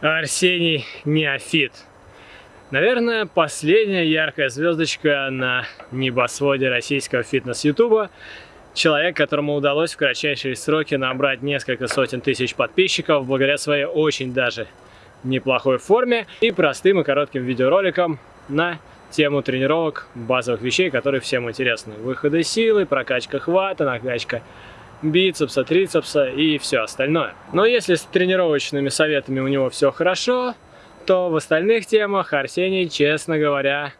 Арсений Неофит. Наверное, последняя яркая звездочка на небосводе российского фитнес-ютуба. Человек, которому удалось в кратчайшие сроки набрать несколько сотен тысяч подписчиков благодаря своей очень даже неплохой форме и простым и коротким видеороликам на тему тренировок, базовых вещей, которые всем интересны. Выходы силы, прокачка хвата, накачка бицепса, трицепса и все остальное. Но если с тренировочными советами у него все хорошо, то в остальных темах Арсений, честно говоря,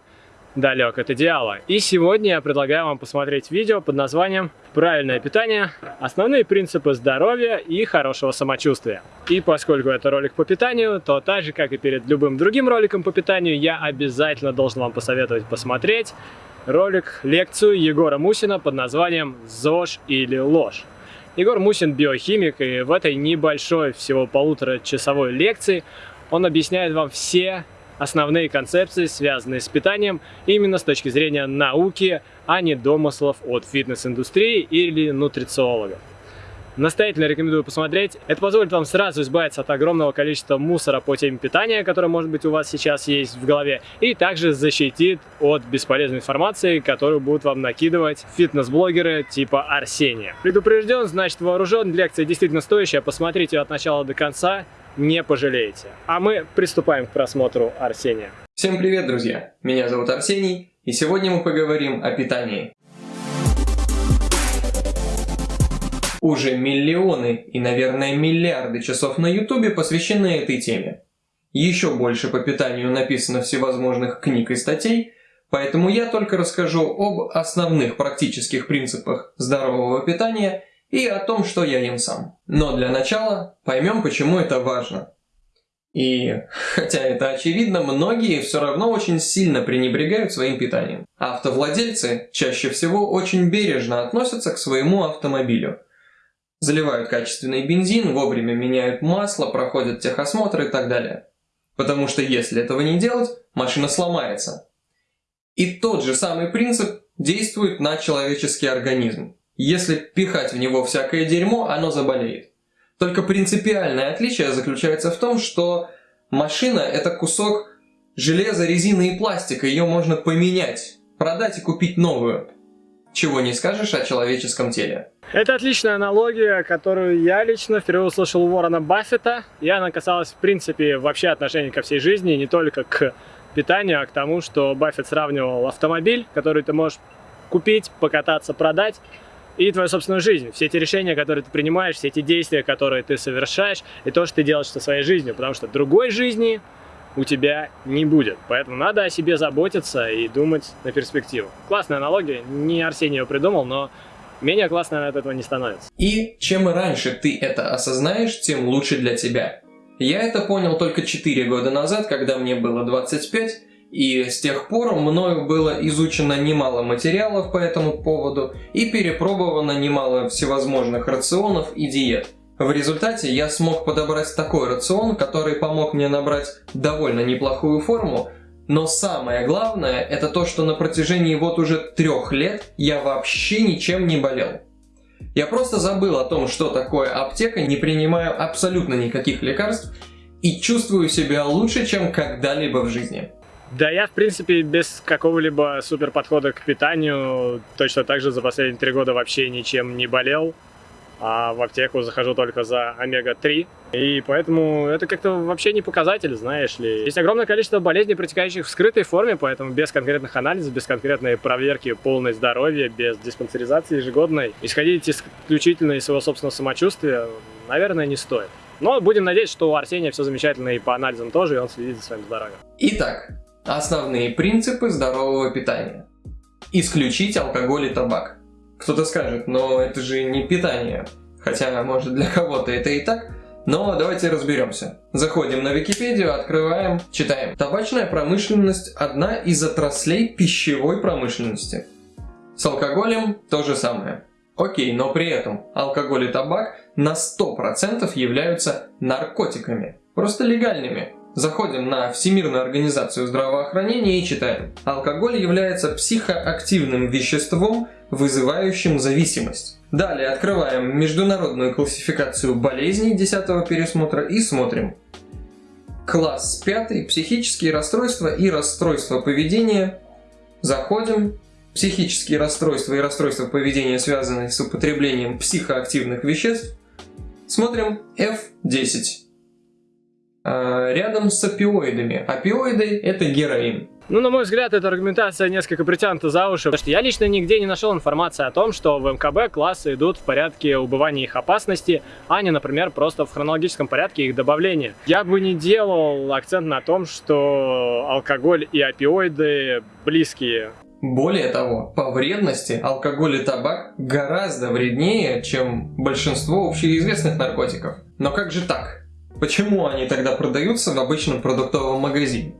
далек от идеала. И сегодня я предлагаю вам посмотреть видео под названием «Правильное питание. Основные принципы здоровья и хорошего самочувствия». И поскольку это ролик по питанию, то так же, как и перед любым другим роликом по питанию, я обязательно должен вам посоветовать посмотреть ролик, лекцию Егора Мусина под названием «ЗОЖ или ложь». Егор Мусин биохимик, и в этой небольшой, всего полутора часовой лекции он объясняет вам все основные концепции, связанные с питанием, именно с точки зрения науки, а не домыслов от фитнес-индустрии или нутрициологов. Настоятельно рекомендую посмотреть. Это позволит вам сразу избавиться от огромного количества мусора по теме питания, который, может быть, у вас сейчас есть в голове, и также защитит от бесполезной информации, которую будут вам накидывать фитнес-блогеры типа Арсения. Предупрежден, значит вооружен. Лекция действительно стоящая. Посмотрите ее от начала до конца не пожалеете. А мы приступаем к просмотру Арсения. Всем привет, друзья! Меня зовут Арсений, и сегодня мы поговорим о питании. Уже миллионы и, наверное, миллиарды часов на ютубе посвящены этой теме. Еще больше по питанию написано всевозможных книг и статей, поэтому я только расскажу об основных практических принципах здорового питания и о том, что я ем сам. Но для начала поймем, почему это важно. И, хотя это очевидно, многие все равно очень сильно пренебрегают своим питанием. Автовладельцы чаще всего очень бережно относятся к своему автомобилю. Заливают качественный бензин, вовремя меняют масло, проходят техосмотр и так далее. Потому что если этого не делать, машина сломается. И тот же самый принцип действует на человеческий организм. Если пихать в него всякое дерьмо, оно заболеет. Только принципиальное отличие заключается в том, что машина это кусок железа, резины и пластика, ее можно поменять, продать и купить новую. Чего не скажешь о человеческом теле. Это отличная аналогия, которую я лично впервые услышал у Ворона Баффета. И она касалась, в принципе, вообще отношения ко всей жизни, не только к питанию, а к тому, что Баффет сравнивал автомобиль, который ты можешь купить, покататься, продать, и твою собственную жизнь. Все эти решения, которые ты принимаешь, все эти действия, которые ты совершаешь, и то, что ты делаешь со своей жизнью, потому что другой жизни у тебя не будет. Поэтому надо о себе заботиться и думать на перспективу. Классная аналогия, не Арсений ее придумал, но менее классно от этого не становится. И чем раньше ты это осознаешь, тем лучше для тебя. Я это понял только 4 года назад, когда мне было 25, и с тех пор мною было изучено немало материалов по этому поводу и перепробовано немало всевозможных рационов и диет. В результате я смог подобрать такой рацион, который помог мне набрать довольно неплохую форму, но самое главное это то, что на протяжении вот уже трех лет я вообще ничем не болел. Я просто забыл о том, что такое аптека, не принимаю абсолютно никаких лекарств и чувствую себя лучше, чем когда-либо в жизни. Да я, в принципе, без какого-либо супер подхода к питанию точно так же за последние три года вообще ничем не болел. А в аптеку захожу только за омега-3. И поэтому это как-то вообще не показатель, знаешь ли. Есть огромное количество болезней, протекающих в скрытой форме, поэтому без конкретных анализов, без конкретной проверки полной здоровья, без диспансеризации ежегодной, исходить исключительно из своего собственного самочувствия, наверное, не стоит. Но будем надеяться, что у Арсения все замечательно и по анализам тоже, и он следит за своим здоровьем. Итак, Основные принципы здорового питания. Исключить алкоголь и табак. Кто-то скажет, но это же не питание. Хотя, может, для кого-то это и так. Но давайте разберемся. Заходим на Википедию, открываем, читаем. Табачная промышленность – одна из отраслей пищевой промышленности. С алкоголем то же самое. Окей, но при этом алкоголь и табак на 100% являются наркотиками. Просто легальными. Заходим на Всемирную организацию здравоохранения и читаем. Алкоголь является психоактивным веществом, вызывающим зависимость. Далее открываем международную классификацию болезней 10 пересмотра и смотрим. Класс 5. Психические расстройства и расстройства поведения. Заходим. Психические расстройства и расстройства поведения, связанные с употреблением психоактивных веществ. Смотрим F10. А, рядом с опиоидами. Опиоиды – это героин. Ну, на мой взгляд, эта аргументация несколько притянута за уши, потому что я лично нигде не нашел информации о том, что в МКБ классы идут в порядке убывания их опасности, а не, например, просто в хронологическом порядке их добавления. Я бы не делал акцент на том, что алкоголь и опиоиды близкие. Более того, по вредности алкоголь и табак гораздо вреднее, чем большинство общеизвестных наркотиков. Но как же так? Почему они тогда продаются в обычном продуктовом магазине?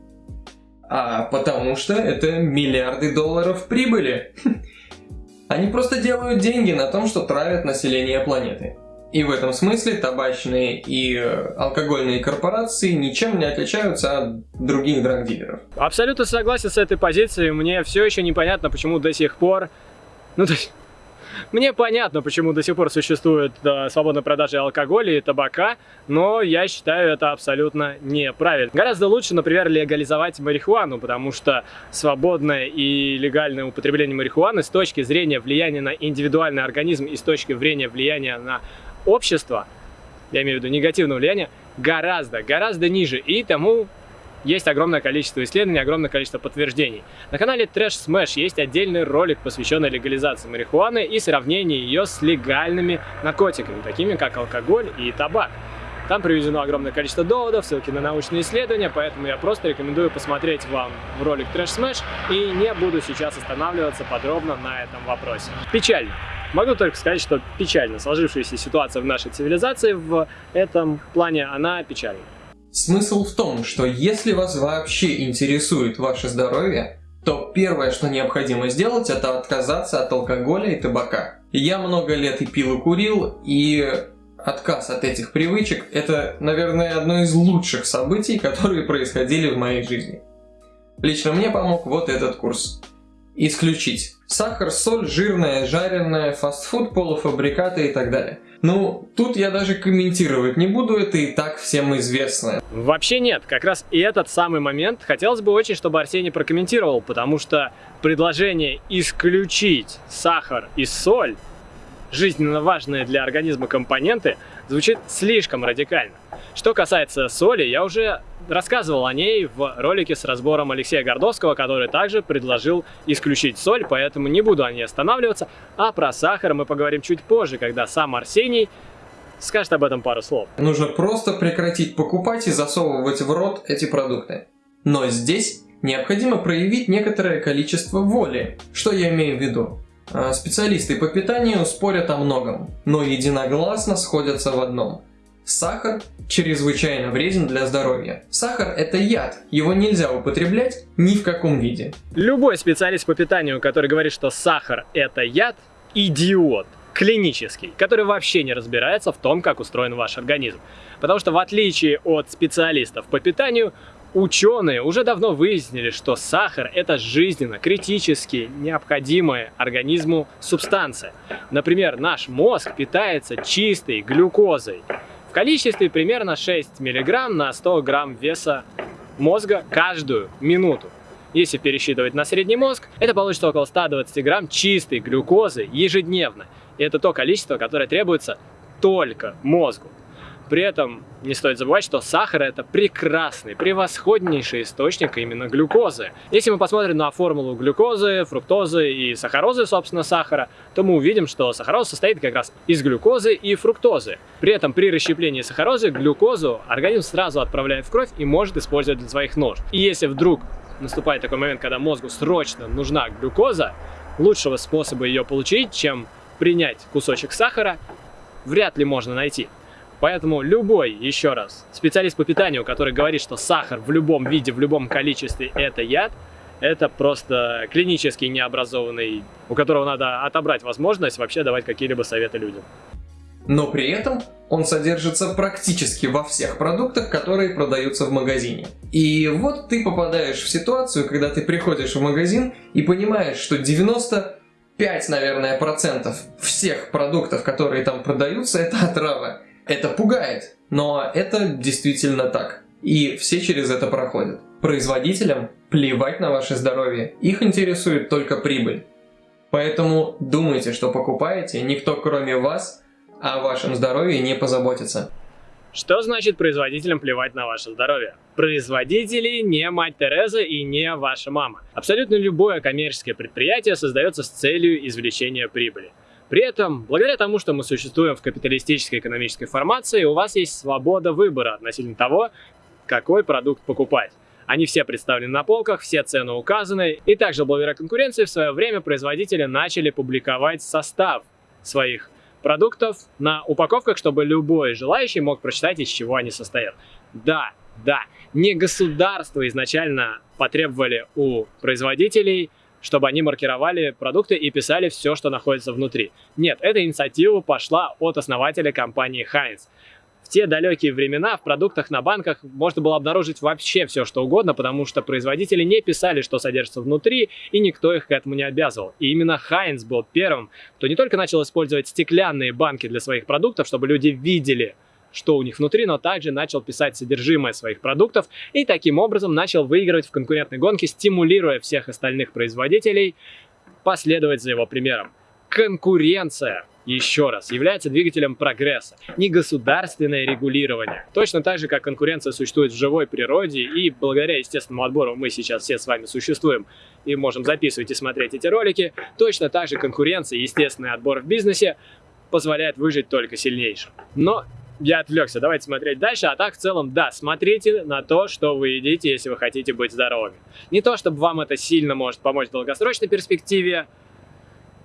А потому что это миллиарды долларов прибыли. Они просто делают деньги на том, что травят население планеты. И в этом смысле табачные и э, алкогольные корпорации ничем не отличаются от других драгдилеров. Абсолютно согласен с этой позицией. Мне все еще непонятно, почему до сих пор... Ну, то есть... Мне понятно, почему до сих пор существует да, свободная продажа алкоголя и табака, но я считаю это абсолютно неправильно. Гораздо лучше, например, легализовать марихуану, потому что свободное и легальное употребление марихуаны с точки зрения влияния на индивидуальный организм и с точки зрения влияния на общество, я имею в виду негативное влияние, гораздо, гораздо ниже. И тому есть огромное количество исследований, огромное количество подтверждений. На канале Trash Smash есть отдельный ролик, посвященный легализации марихуаны и сравнению ее с легальными наркотиками, такими как алкоголь и табак. Там приведено огромное количество доводов, ссылки на научные исследования, поэтому я просто рекомендую посмотреть вам ролик Trash Smash и не буду сейчас останавливаться подробно на этом вопросе. Печально. Могу только сказать, что печально. Сложившаяся ситуация в нашей цивилизации в этом плане, она печальна. Смысл в том, что если вас вообще интересует ваше здоровье, то первое, что необходимо сделать, это отказаться от алкоголя и табака. Я много лет и пил, и курил, и отказ от этих привычек – это, наверное, одно из лучших событий, которые происходили в моей жизни. Лично мне помог вот этот курс. Исключить сахар, соль, жирное, жареное, фастфуд, полуфабрикаты и так далее – ну, тут я даже комментировать не буду, это и так всем известно. Вообще нет, как раз и этот самый момент хотелось бы очень, чтобы Арсений прокомментировал, потому что предложение исключить сахар и соль, жизненно важные для организма компоненты, звучит слишком радикально. Что касается соли, я уже рассказывал о ней в ролике с разбором Алексея Гордовского, который также предложил исключить соль, поэтому не буду о ней останавливаться. А про сахар мы поговорим чуть позже, когда сам Арсений скажет об этом пару слов. Нужно просто прекратить покупать и засовывать в рот эти продукты. Но здесь необходимо проявить некоторое количество воли. Что я имею в виду? А, специалисты по питанию спорят о многом, но единогласно сходятся в одном – Сахар чрезвычайно вреден для здоровья. Сахар – это яд, его нельзя употреблять ни в каком виде. Любой специалист по питанию, который говорит, что сахар – это яд, идиот клинический, который вообще не разбирается в том, как устроен ваш организм. Потому что в отличие от специалистов по питанию, ученые уже давно выяснили, что сахар – это жизненно, критически необходимая организму субстанция. Например, наш мозг питается чистой глюкозой в количестве примерно 6 мг на 100 грамм веса мозга каждую минуту. Если пересчитывать на средний мозг, это получится около 120 грамм чистой глюкозы ежедневно. И это то количество, которое требуется только мозгу. При этом не стоит забывать, что сахар это прекрасный, превосходнейший источник именно глюкозы. Если мы посмотрим на формулу глюкозы, фруктозы и сахарозы, собственно, сахара, то мы увидим, что сахароз состоит как раз из глюкозы и фруктозы. При этом при расщеплении сахарозы глюкозу организм сразу отправляет в кровь и может использовать для своих нужд. И если вдруг наступает такой момент, когда мозгу срочно нужна глюкоза, лучшего способа ее получить, чем принять кусочек сахара, вряд ли можно найти. Поэтому любой, еще раз, специалист по питанию, который говорит, что сахар в любом виде, в любом количестве это яд, это просто клинически необразованный, у которого надо отобрать возможность вообще давать какие-либо советы людям. Но при этом он содержится практически во всех продуктах, которые продаются в магазине. И вот ты попадаешь в ситуацию, когда ты приходишь в магазин и понимаешь, что 90 5, наверное, процентов всех продуктов, которые там продаются, это отрава. Это пугает, но это действительно так. И все через это проходят. Производителям плевать на ваше здоровье, их интересует только прибыль. Поэтому думайте, что покупаете, никто кроме вас о вашем здоровье не позаботится. Что значит производителям плевать на ваше здоровье? Производители не мать Тереза и не ваша мама. Абсолютно любое коммерческое предприятие создается с целью извлечения прибыли. При этом, благодаря тому, что мы существуем в капиталистической экономической формации, у вас есть свобода выбора относительно того, какой продукт покупать. Они все представлены на полках, все цены указаны. И также благодаря конкуренции в свое время производители начали публиковать состав своих продуктов на упаковках, чтобы любой желающий мог прочитать, из чего они состоят. Да, да, не государство изначально потребовали у производителей, чтобы они маркировали продукты и писали все, что находится внутри. Нет, эта инициатива пошла от основателя компании Heinz те далекие времена в продуктах на банках можно было обнаружить вообще все, что угодно, потому что производители не писали, что содержится внутри, и никто их к этому не обязывал. И именно Хайнц был первым, кто не только начал использовать стеклянные банки для своих продуктов, чтобы люди видели, что у них внутри, но также начал писать содержимое своих продуктов и таким образом начал выигрывать в конкурентной гонке, стимулируя всех остальных производителей последовать за его примером. Конкуренция еще раз, является двигателем прогресса, не государственное регулирование. Точно так же, как конкуренция существует в живой природе, и благодаря естественному отбору мы сейчас все с вами существуем и можем записывать и смотреть эти ролики, точно так же конкуренция, естественный отбор в бизнесе позволяет выжить только сильнейшим. Но я отвлекся, давайте смотреть дальше. А так, в целом, да, смотрите на то, что вы едите, если вы хотите быть здоровыми. Не то, чтобы вам это сильно может помочь в долгосрочной перспективе,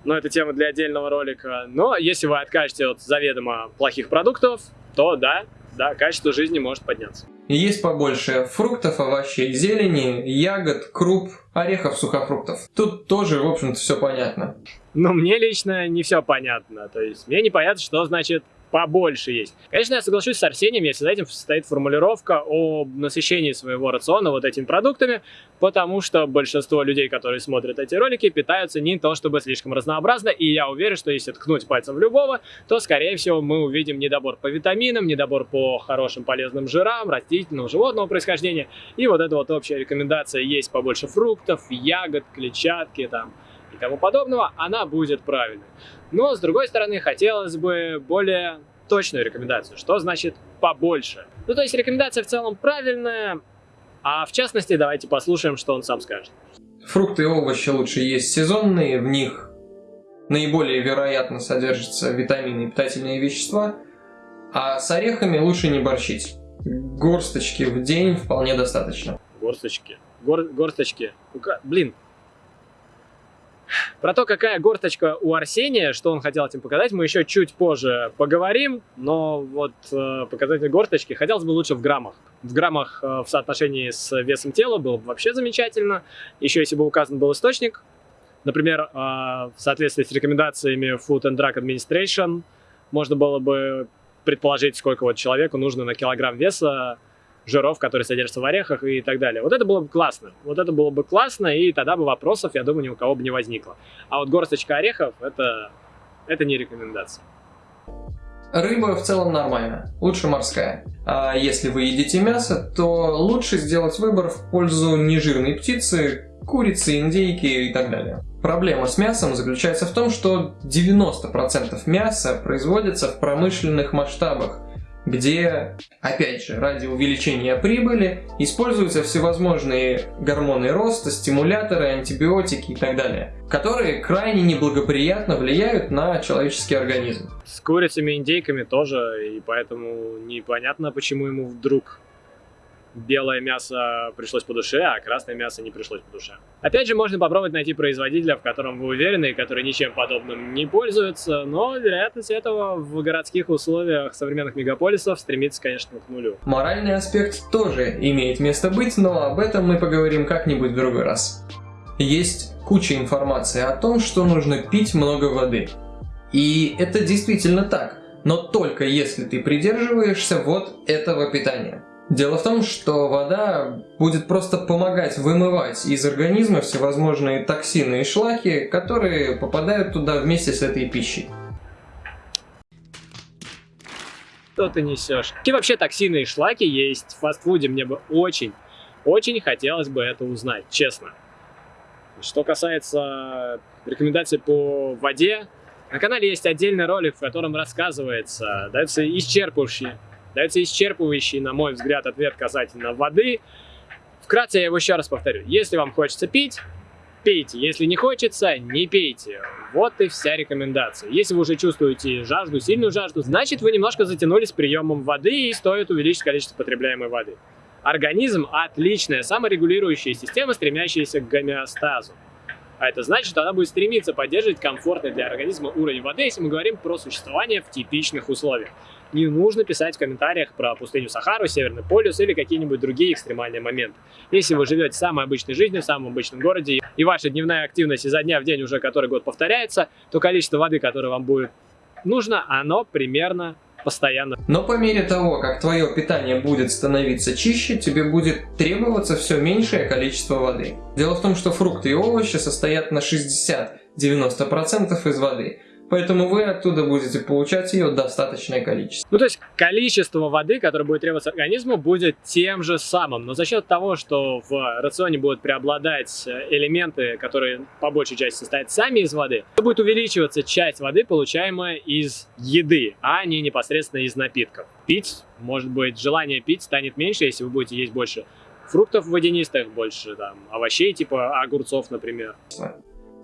но это тема для отдельного ролика. Но если вы откажете от заведомо плохих продуктов, то да, да, качество жизни может подняться. Есть побольше фруктов, овощей, зелени, ягод, круп, орехов, сухофруктов. Тут тоже, в общем-то, все понятно. Но мне лично не все понятно. То есть мне непонятно, что значит побольше есть. Конечно, я соглашусь с Арсением, если за этим стоит формулировка о насыщении своего рациона вот этими продуктами, потому что большинство людей, которые смотрят эти ролики, питаются не то чтобы слишком разнообразно, и я уверен, что если ткнуть пальцем в любого, то, скорее всего, мы увидим недобор по витаминам, недобор по хорошим полезным жирам, растительного, животного происхождения, и вот эта вот общая рекомендация есть побольше фруктов, ягод, клетчатки, там, и тому подобного, она будет правильной. Но, с другой стороны, хотелось бы более точную рекомендацию. Что значит побольше? Ну, то есть рекомендация в целом правильная, а в частности, давайте послушаем, что он сам скажет. Фрукты и овощи лучше есть сезонные, в них наиболее вероятно содержатся витамины и питательные вещества, а с орехами лучше не борщить. Горсточки в день вполне достаточно. Горсточки. Гор горсточки. Блин, про то, какая горточка у Арсения, что он хотел этим показать, мы еще чуть позже поговорим, но вот э, показатель горточки хотелось бы лучше в граммах. В граммах э, в соотношении с весом тела было бы вообще замечательно. Еще если бы указан был источник, например, э, в соответствии с рекомендациями Food and Drug Administration, можно было бы предположить, сколько вот человеку нужно на килограмм веса жиров, которые содержатся в орехах и так далее. Вот это было бы классно. Вот это было бы классно, и тогда бы вопросов, я думаю, ни у кого бы не возникло. А вот горсточка орехов это, это не рекомендация. Рыба в целом нормально, лучше морская. А если вы едите мясо, то лучше сделать выбор в пользу нежирной птицы, курицы, индейки и так далее. Проблема с мясом заключается в том, что 90% мяса производится в промышленных масштабах, где, опять же, ради увеличения прибыли используются всевозможные гормоны роста, стимуляторы, антибиотики и так далее, которые крайне неблагоприятно влияют на человеческий организм. С курицами индейками тоже, и поэтому непонятно, почему ему вдруг белое мясо пришлось по душе, а красное мясо не пришлось по душе. Опять же, можно попробовать найти производителя, в котором вы уверены, и который ничем подобным не пользуется, но вероятность этого в городских условиях современных мегаполисов стремится, конечно, к нулю. Моральный аспект тоже имеет место быть, но об этом мы поговорим как-нибудь в другой раз. Есть куча информации о том, что нужно пить много воды. И это действительно так, но только если ты придерживаешься вот этого питания. Дело в том, что вода будет просто помогать вымывать из организма всевозможные токсины и шлаки, которые попадают туда вместе с этой пищей. Что ты несешь? Какие вообще токсины и шлаки есть в фастфуде? Мне бы очень, очень хотелось бы это узнать, честно. Что касается рекомендаций по воде, на канале есть отдельный ролик, в котором рассказывается, дается исчерпывающий Дается исчерпывающий, на мой взгляд, ответ касательно воды. Вкратце я его еще раз повторю. Если вам хочется пить, пейте. Если не хочется, не пейте. Вот и вся рекомендация. Если вы уже чувствуете жажду, сильную жажду, значит вы немножко затянулись приемом воды и стоит увеличить количество потребляемой воды. Организм – отличная саморегулирующая система, стремящаяся к гомеостазу. А это значит, что она будет стремиться поддерживать комфортный для организма уровень воды, если мы говорим про существование в типичных условиях не нужно писать в комментариях про пустыню Сахару, Северный полюс или какие-нибудь другие экстремальные моменты. Если вы живете самой обычной жизнью, в самом обычном городе, и ваша дневная активность изо дня в день уже который год повторяется, то количество воды, которое вам будет нужно, оно примерно постоянно. Но по мере того, как твое питание будет становиться чище, тебе будет требоваться все меньшее количество воды. Дело в том, что фрукты и овощи состоят на 60-90% из воды, Поэтому вы оттуда будете получать ее достаточное количество. Ну, то есть количество воды, которое будет требоваться организму, будет тем же самым. Но за счет того, что в рационе будут преобладать элементы, которые по большей части состоят сами из воды, будет увеличиваться часть воды, получаемая из еды, а не непосредственно из напитков. Пить, может быть, желание пить станет меньше, если вы будете есть больше фруктов водянистых, больше там овощей, типа огурцов, например.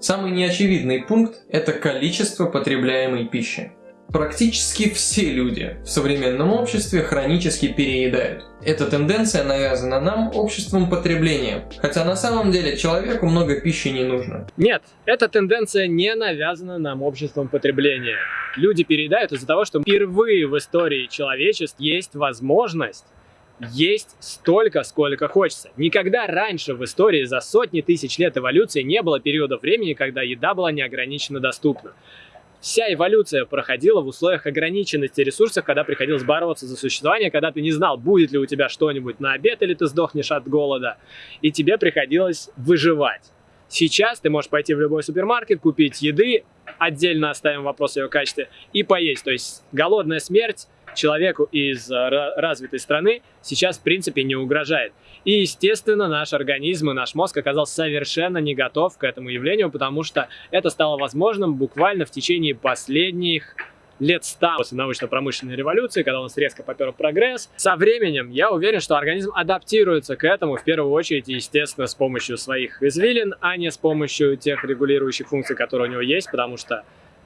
Самый неочевидный пункт – это количество потребляемой пищи. Практически все люди в современном обществе хронически переедают. Эта тенденция навязана нам обществом потребления, хотя на самом деле человеку много пищи не нужно. Нет, эта тенденция не навязана нам обществом потребления. Люди переедают из-за того, что впервые в истории человечества есть возможность есть столько, сколько хочется. Никогда раньше в истории за сотни тысяч лет эволюции не было периода времени, когда еда была неограниченно доступна. Вся эволюция проходила в условиях ограниченности ресурсов, когда приходилось бороться за существование, когда ты не знал, будет ли у тебя что-нибудь на обед или ты сдохнешь от голода, и тебе приходилось выживать. Сейчас ты можешь пойти в любой супермаркет, купить еды, отдельно оставим вопрос о ее качестве, и поесть. То есть голодная смерть человеку из э, развитой страны сейчас, в принципе, не угрожает. И, естественно, наш организм и наш мозг оказался совершенно не готов к этому явлению, потому что это стало возможным буквально в течение последних лет 100 после научно-промышленной революции, когда у нас резко попер прогресс. Со временем я уверен, что организм адаптируется к этому, в первую очередь, естественно, с помощью своих извилин, а не с помощью тех регулирующих функций, которые у него есть, потому что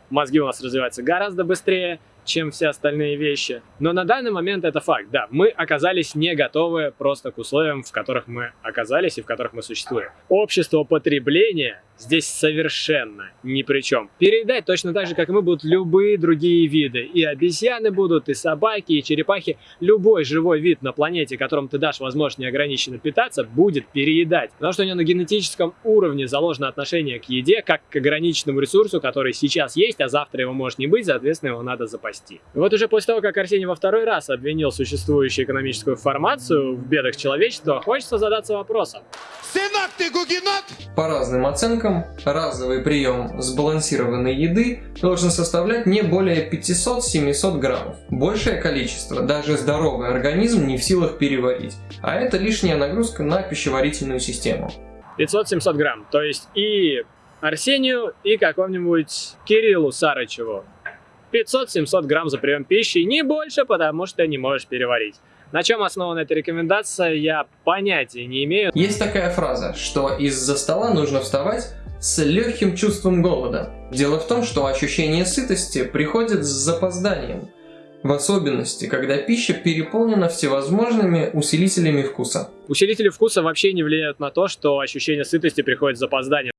мозги у нас развиваются гораздо быстрее, чем все остальные вещи. Но на данный момент это факт, да, мы оказались не готовы просто к условиям, в которых мы оказались и в которых мы существуем. Общество потребления здесь совершенно ни при чем. Переедать точно так же, как и мы, будут любые другие виды. И обезьяны будут, и собаки, и черепахи. Любой живой вид на планете, которому ты дашь возможность неограниченно питаться, будет переедать. Потому что у него на генетическом уровне заложено отношение к еде, как к ограниченному ресурсу, который сейчас есть, а завтра его может не быть, соответственно, его надо запасти. И вот уже после того, как Арсений во второй раз обвинил существующую экономическую формацию в бедах человечества, хочется задаться вопросом. Сынок ты гугенот! По разным оценкам, разовый прием сбалансированной еды должен составлять не более 500-700 граммов. Большее количество даже здоровый организм не в силах переварить, а это лишняя нагрузка на пищеварительную систему. 500-700 грамм, то есть и Арсению, и какому-нибудь Кириллу Сарычеву. 500-700 грамм за прием пищи, не больше, потому что не можешь переварить. На чем основана эта рекомендация, я понятия не имею. Есть такая фраза, что из-за стола нужно вставать с легким чувством голода. Дело в том, что ощущение сытости приходит с запозданием. В особенности, когда пища переполнена всевозможными усилителями вкуса. Усилители вкуса вообще не влияют на то, что ощущение сытости приходит с запозданием.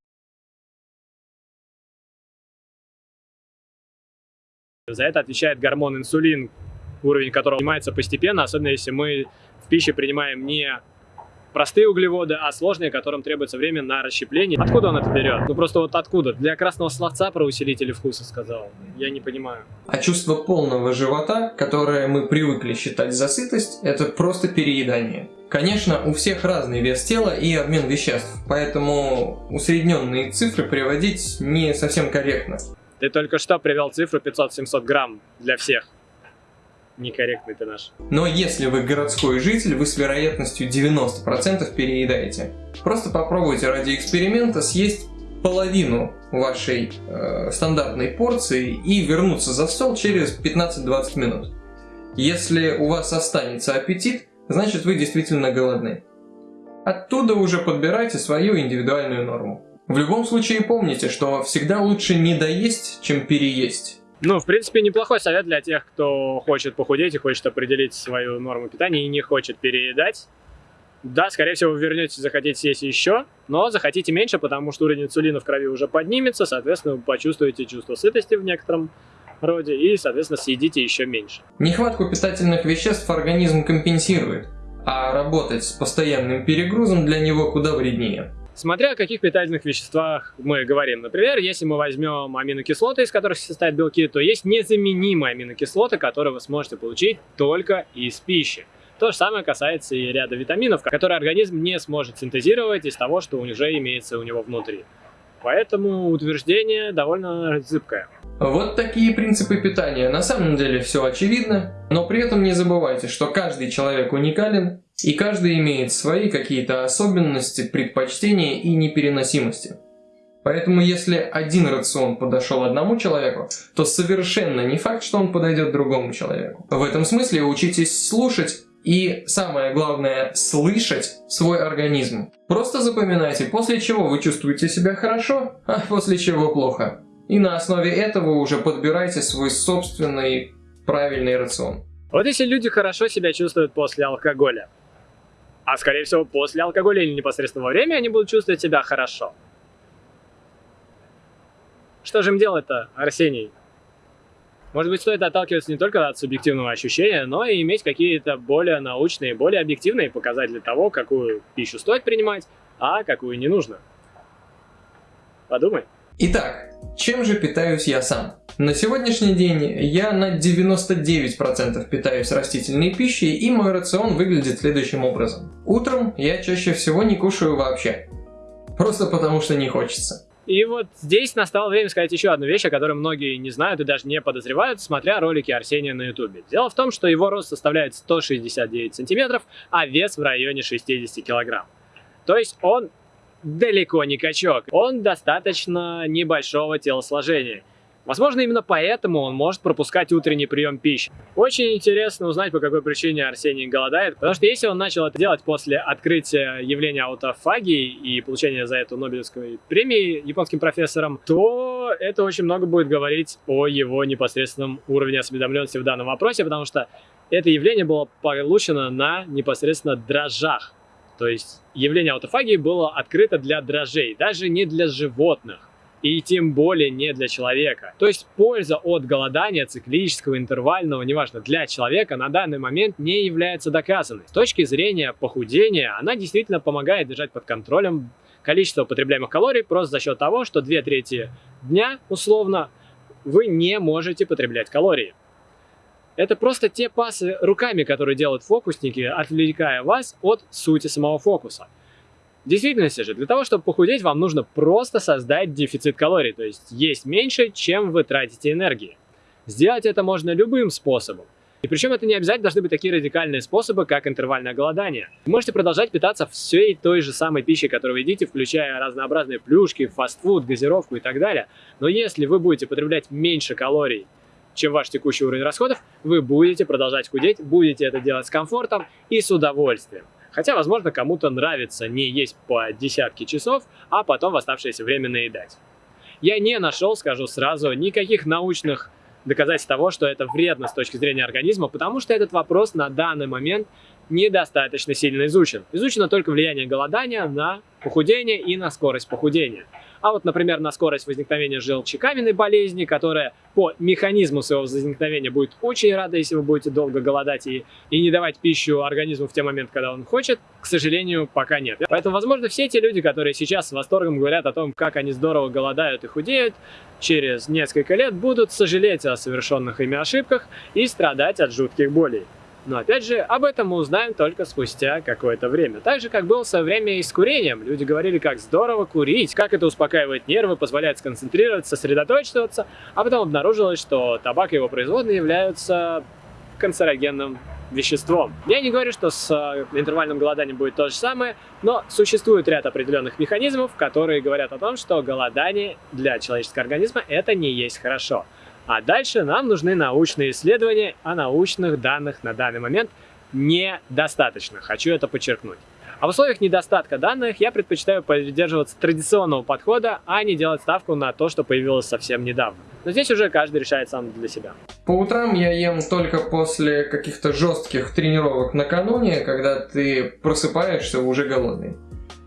За это отвечает гормон инсулин, уровень которого поднимается постепенно, особенно если мы в пище принимаем не простые углеводы, а сложные, которым требуется время на расщепление. Откуда он это берет? Ну просто вот откуда? Для красного словца про усилители вкуса сказал. Я не понимаю. А чувство полного живота, которое мы привыкли считать за сытость, это просто переедание. Конечно, у всех разный вес тела и обмен веществ, поэтому усредненные цифры приводить не совсем корректно. Ты только что привел цифру 500-700 грамм для всех некорректный ты наш. Но если вы городской житель, вы с вероятностью 90% переедаете. Просто попробуйте ради эксперимента съесть половину вашей э, стандартной порции и вернуться за стол через 15-20 минут. Если у вас останется аппетит, значит вы действительно голодны. Оттуда уже подбирайте свою индивидуальную норму. В любом случае помните, что всегда лучше не доесть, чем переесть. Ну, в принципе, неплохой совет для тех, кто хочет похудеть и хочет определить свою норму питания и не хочет переедать. Да, скорее всего, вы вернетесь, захотите съесть еще, но захотите меньше, потому что уровень инсулина в крови уже поднимется, соответственно, вы почувствуете чувство сытости в некотором роде и, соответственно, съедите еще меньше. Нехватку питательных веществ организм компенсирует, а работать с постоянным перегрузом для него куда вреднее. Смотря о каких питательных веществах мы говорим. Например, если мы возьмем аминокислоты, из которых состоят белки, то есть незаменимые аминокислоты, которые вы сможете получить только из пищи. То же самое касается и ряда витаминов, которые организм не сможет синтезировать из того, что уже имеется у него внутри. Поэтому утверждение довольно зыбкое. Вот такие принципы питания. На самом деле все очевидно, но при этом не забывайте, что каждый человек уникален, и каждый имеет свои какие-то особенности, предпочтения и непереносимости. Поэтому если один рацион подошел одному человеку, то совершенно не факт, что он подойдет другому человеку. В этом смысле учитесь слушать и самое главное, слышать свой организм. Просто запоминайте, после чего вы чувствуете себя хорошо, а после чего плохо. И на основе этого уже подбирайте свой собственный правильный рацион. Вот если люди хорошо себя чувствуют после алкоголя, а скорее всего после алкоголя или непосредственно во время они будут чувствовать себя хорошо. Что же им делать-то, Арсений? Может быть, стоит отталкиваться не только от субъективного ощущения, но и иметь какие-то более научные, более объективные показатели того, какую пищу стоит принимать, а какую не нужно. Подумай. Итак, чем же питаюсь я сам? На сегодняшний день я на 99% питаюсь растительной пищей, и мой рацион выглядит следующим образом. Утром я чаще всего не кушаю вообще. Просто потому что не хочется. И вот здесь настало время сказать еще одну вещь, о которой многие не знают и даже не подозревают, смотря ролики Арсения на ютубе. Дело в том, что его рост составляет 169 сантиметров, а вес в районе 60 килограмм. То есть он далеко не качок. Он достаточно небольшого телосложения. Возможно, именно поэтому он может пропускать утренний прием пищи. Очень интересно узнать, по какой причине Арсений голодает, потому что если он начал это делать после открытия явления аутофагии и получения за это Нобелевской премии японским профессором, то это очень много будет говорить о его непосредственном уровне осведомленности в данном вопросе, потому что это явление было получено на непосредственно дрожжах. То есть явление аутофагии было открыто для дрожжей, даже не для животных. И тем более не для человека. То есть польза от голодания циклического, интервального, неважно, для человека на данный момент не является доказанной. С точки зрения похудения, она действительно помогает держать под контролем количество потребляемых калорий просто за счет того, что две трети дня, условно, вы не можете потреблять калории. Это просто те пасы руками, которые делают фокусники, отвлекая вас от сути самого фокуса. В действительности же, для того, чтобы похудеть, вам нужно просто создать дефицит калорий, то есть есть меньше, чем вы тратите энергии. Сделать это можно любым способом. И причем это не обязательно должны быть такие радикальные способы, как интервальное голодание. Вы можете продолжать питаться всей той же самой пищей, которую вы едите, включая разнообразные плюшки, фастфуд, газировку и так далее. Но если вы будете потреблять меньше калорий, чем ваш текущий уровень расходов, вы будете продолжать худеть, будете это делать с комфортом и с удовольствием. Хотя, возможно, кому-то нравится не есть по десятки часов, а потом в оставшееся время наедать. Я не нашел, скажу сразу, никаких научных доказательств того, что это вредно с точки зрения организма, потому что этот вопрос на данный момент недостаточно сильно изучен. Изучено только влияние голодания на похудение и на скорость похудения. А вот, например, на скорость возникновения желчекаменной болезни, которая по механизму своего возникновения будет очень рада, если вы будете долго голодать и, и не давать пищу организму в те моменты, когда он хочет, к сожалению, пока нет. Поэтому, возможно, все те люди, которые сейчас с восторгом говорят о том, как они здорово голодают и худеют, через несколько лет будут сожалеть о совершенных ими ошибках и страдать от жутких болей. Но опять же, об этом мы узнаем только спустя какое-то время. Так же, как было со время и с курением. Люди говорили, как здорово курить, как это успокаивает нервы, позволяет сконцентрироваться, сосредоточиваться, а потом обнаружилось, что табак и его производные являются канцерогенным веществом. Я не говорю, что с э, интервальным голоданием будет то же самое, но существует ряд определенных механизмов, которые говорят о том, что голодание для человеческого организма это не есть хорошо. А дальше нам нужны научные исследования, а научных данных на данный момент недостаточно. Хочу это подчеркнуть. А в условиях недостатка данных я предпочитаю придерживаться традиционного подхода, а не делать ставку на то, что появилось совсем недавно. Но здесь уже каждый решает сам для себя. По утрам я ем только после каких-то жестких тренировок накануне, когда ты просыпаешься уже голодный.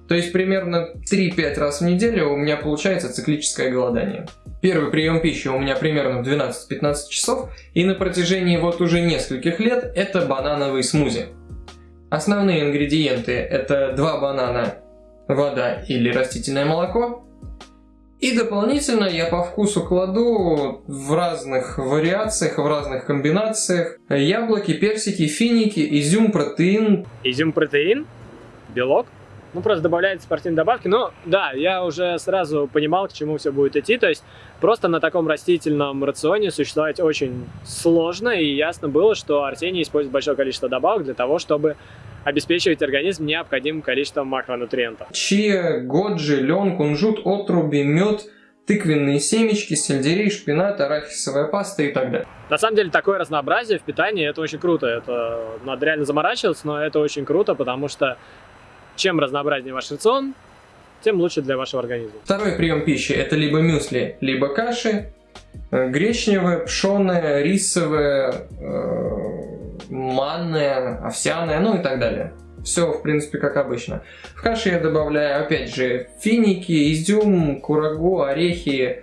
То есть примерно 3-5 раз в неделю у меня получается циклическое голодание. Первый прием пищи у меня примерно в 12-15 часов, и на протяжении вот уже нескольких лет это банановый смузи. Основные ингредиенты это 2 банана, вода или растительное молоко. И дополнительно я по вкусу кладу в разных вариациях, в разных комбинациях яблоки, персики, финики, изюм, протеин. Изюм, протеин? Белок? Ну, просто добавляется спортивные добавки. Но да, я уже сразу понимал, к чему все будет идти. То есть просто на таком растительном рационе существовать очень сложно. И ясно было, что Арсений использует большое количество добавок для того, чтобы обеспечивать организм необходимым количеством макронутриентов. Чия, годжи, лен, кунжут, отруби, мед, тыквенные семечки, сельдерей, шпинат, арахисовая паста и так далее. На самом деле такое разнообразие в питании, это очень круто. Это надо реально заморачиваться, но это очень круто, потому что чем разнообразнее ваш рацион, тем лучше для вашего организма. Второй прием пищи это либо мюсли, либо каши, э, гречневая, пшеная, рисовая, э, манная, овсяная, ну и так далее. Все, в принципе, как обычно. В каше я добавляю, опять же, финики, изюм, курагу, орехи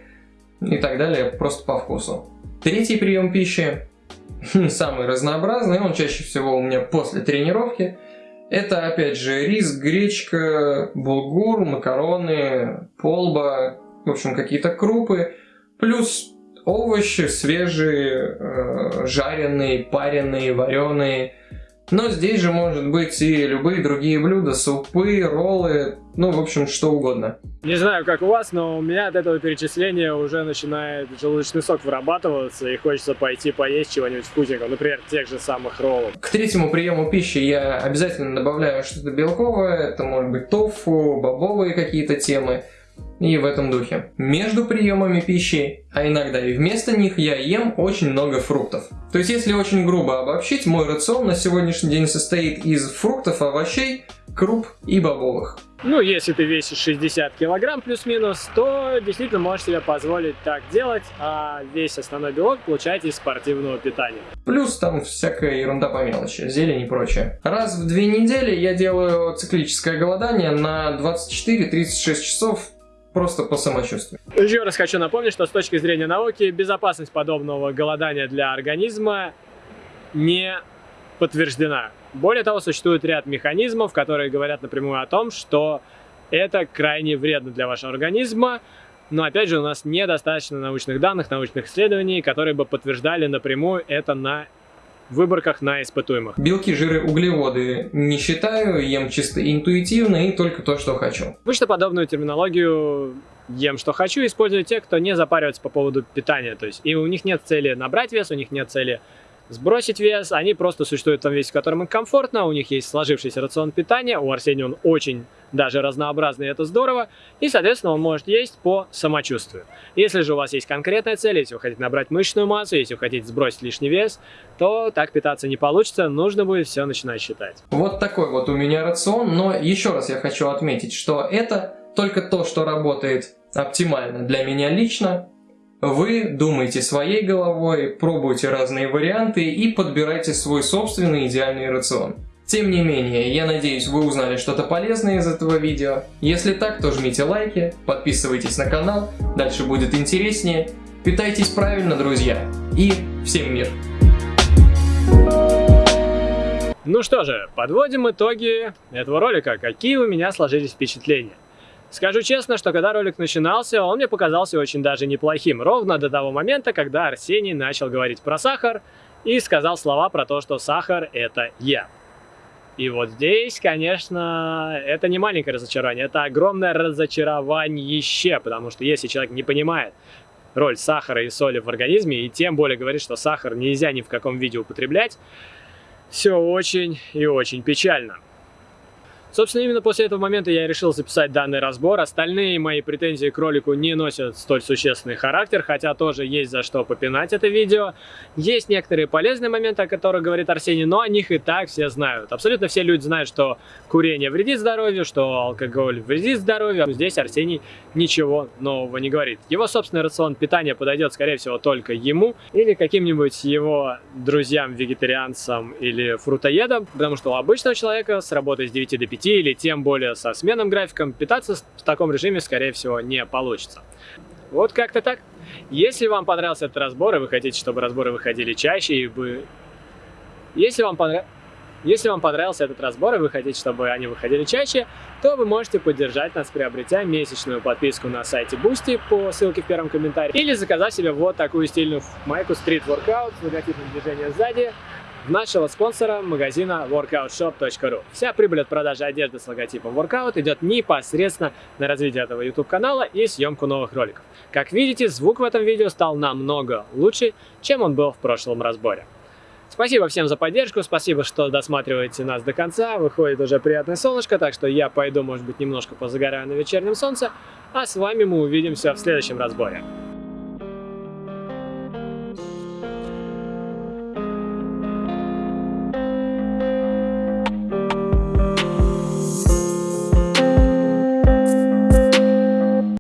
и так далее, просто по вкусу. Третий прием пищи, самый разнообразный, он чаще всего у меня после тренировки – это, опять же, рис, гречка, булгур, макароны, полба, в общем, какие-то крупы, плюс овощи свежие, э, жареные, пареные, вареные, но здесь же может быть и любые другие блюда, супы, роллы, ну, в общем, что угодно. Не знаю, как у вас, но у меня от этого перечисления уже начинает желудочный сок вырабатываться, и хочется пойти поесть чего-нибудь вкусненького, например, тех же самых роллов. К третьему приему пищи я обязательно добавляю что-то белковое, это может быть тофу, бобовые какие-то темы и в этом духе. Между приемами пищи, а иногда и вместо них, я ем очень много фруктов. То есть, если очень грубо обобщить, мой рацион на сегодняшний день состоит из фруктов, овощей, круп и бобовых. Ну, если ты весишь 60 килограмм плюс-минус, то действительно можешь себе позволить так делать, а весь основной белок получать из спортивного питания. Плюс там всякая ерунда по мелочи, зелень и прочее. Раз в две недели я делаю циклическое голодание на 24-36 часов просто по самочувствию. Еще раз хочу напомнить, что с точки зрения науки безопасность подобного голодания для организма не подтверждена. Более того, существует ряд механизмов, которые говорят напрямую о том, что это крайне вредно для вашего организма, но опять же у нас недостаточно научных данных, научных исследований, которые бы подтверждали напрямую это на выборках на испытуемых. Белки, жиры, углеводы не считаю, ем чисто интуитивно и только то, что хочу. Обычно подобную терминологию ем, что хочу, используют те, кто не запаривается по поводу питания. То есть и у них нет цели набрать вес, у них нет цели сбросить вес, они просто существуют в том весе, в котором им комфортно, у них есть сложившийся рацион питания, у Арсения он очень даже разнообразный, это здорово, и, соответственно, он может есть по самочувствию. Если же у вас есть конкретная цель, если вы хотите набрать мышечную массу, если вы хотите сбросить лишний вес, то так питаться не получится, нужно будет все начинать считать. Вот такой вот у меня рацион, но еще раз я хочу отметить, что это только то, что работает оптимально для меня лично, вы думаете своей головой, пробуйте разные варианты и подбирайте свой собственный идеальный рацион. Тем не менее, я надеюсь, вы узнали что-то полезное из этого видео. Если так, то жмите лайки, подписывайтесь на канал, дальше будет интереснее. Питайтесь правильно, друзья, и всем мир! Ну что же, подводим итоги этого ролика. Какие у меня сложились впечатления? Скажу честно, что когда ролик начинался, он мне показался очень даже неплохим. Ровно до того момента, когда Арсений начал говорить про сахар и сказал слова про то, что сахар это я. И вот здесь, конечно, это не маленькое разочарование, это огромное разочарование, потому что если человек не понимает роль сахара и соли в организме, и тем более говорит, что сахар нельзя ни в каком виде употреблять, все очень и очень печально. Собственно, именно после этого момента я решил записать данный разбор. Остальные мои претензии к ролику не носят столь существенный характер, хотя тоже есть за что попинать это видео. Есть некоторые полезные моменты, о которых говорит Арсений, но о них и так все знают. Абсолютно все люди знают, что курение вредит здоровью, что алкоголь вредит здоровью. Здесь Арсений ничего нового не говорит. Его собственный рацион питания подойдет, скорее всего, только ему или каким-нибудь его друзьям-вегетарианцам или фрутоедам, потому что у обычного человека с работы с 9 до 5 или тем более со сменным графиком питаться в таком режиме, скорее всего, не получится. Вот как-то так. Если вам понравился этот разбор, и вы хотите, чтобы разборы выходили чаще, и вы... Если вам понравился... Если вам понравился этот разбор и вы хотите, чтобы они выходили чаще, то вы можете поддержать нас, приобретя месячную подписку на сайте Boosty по ссылке в первом комментарии, или заказав себе вот такую стильную майку Street Workout с логотипом движения сзади, нашего спонсора магазина workoutshop.ru. Вся прибыль от продажи одежды с логотипом Workout идет непосредственно на развитие этого YouTube канала и съемку новых роликов. Как видите, звук в этом видео стал намного лучше, чем он был в прошлом разборе. Спасибо всем за поддержку, спасибо, что досматриваете нас до конца. Выходит уже приятное солнышко, так что я пойду, может быть, немножко позагораю на вечернем солнце. А с вами мы увидимся в следующем разборе.